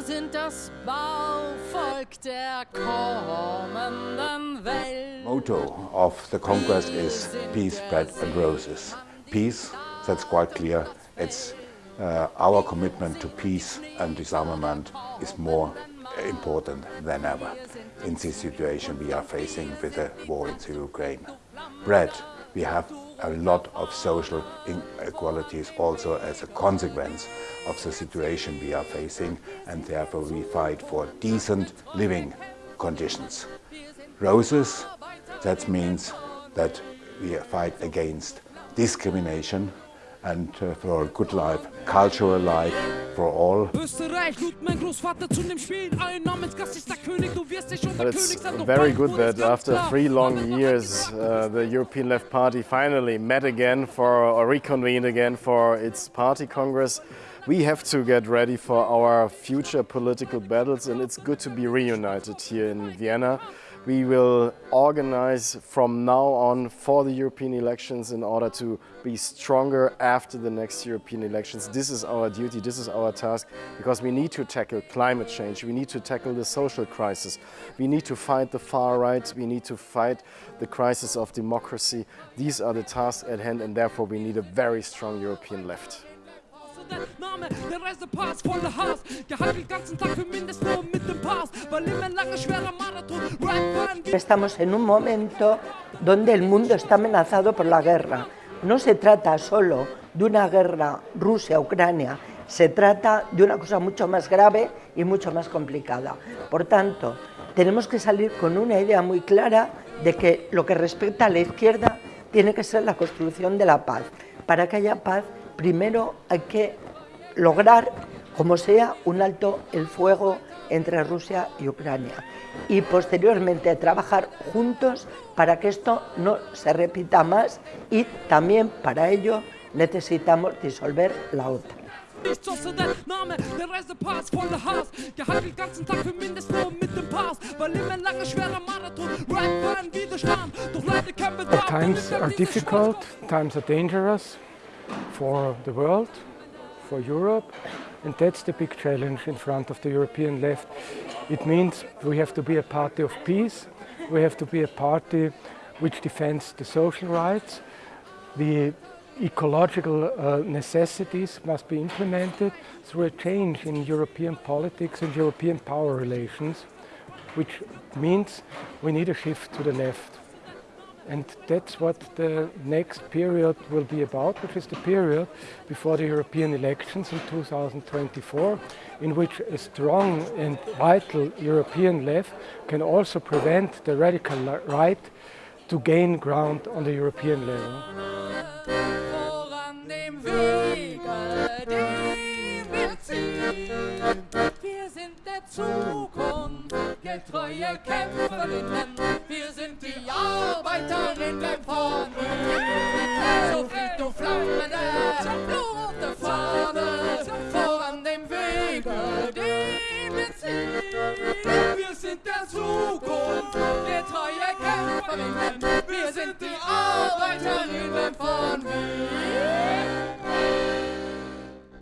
Wir sind das Bauvolk der kommenden Welt. Motto of the Congress is peace, bread and roses. Peace, that's quite clear. It's uh, our commitment to peace and disarmament is more important than ever in this situation we are facing with the war in Ukraine. Bread, we have a lot of social inequalities also as a consequence of the situation we are facing and therefore we fight for decent living conditions. Roses, that means that we fight against discrimination and uh, for a good life, cultural life for all. It's very good that after three long years uh, the European Left Party finally met again for or reconvened again for its party congress. We have to get ready for our future political battles and it's good to be reunited here in Vienna. We will organize from now on for the European elections in order to be stronger after the next European elections. This is our duty, this is our task, because we need to tackle climate change, we need to tackle the social crisis, we need to fight the far right, we need to fight the crisis of democracy. These are the tasks at hand and therefore we need a very strong European left. Name, Reisepass ganzen Tag für mit dem Pass. Weil immer lange schwerer Marathon. Estamos en un momento donde el mundo está amenazado por la guerra. No se trata solo de una guerra Rusia-Ucrania, se trata de una cosa mucho más grave y mucho más complicada. Por tanto, tenemos que salir con una idea muy clara de que lo que respecta a la izquierda tiene que ser la construcción de la paz. Para que haya paz primero hay que lograr, como sea, un alto el fuego entre Rusia y Ucrania y posteriormente trabajar juntos para que esto no se repita más y también para ello necesitamos disolver la OTAN. Times times dangerous for the world, for Europe, and that's the big challenge in front of the European left. It means we have to be a party of peace, we have to be a party which defends the social rights, the ecological uh, necessities must be implemented through a change in European politics and European power relations, which means we need a shift to the left. And that's what the next period will be about, which is the period before the European elections in 2024, in which a strong and vital European left can also prevent the radical right to gain ground on the European level. Getreuer Kämpferinnen, wir sind die Arbeiterinnen Berlin. So fliegt du flammende, rote Fahne, voran dem Wege, die wir ziehen. Wir sind der Zukunft, getreue Kämpferinnen,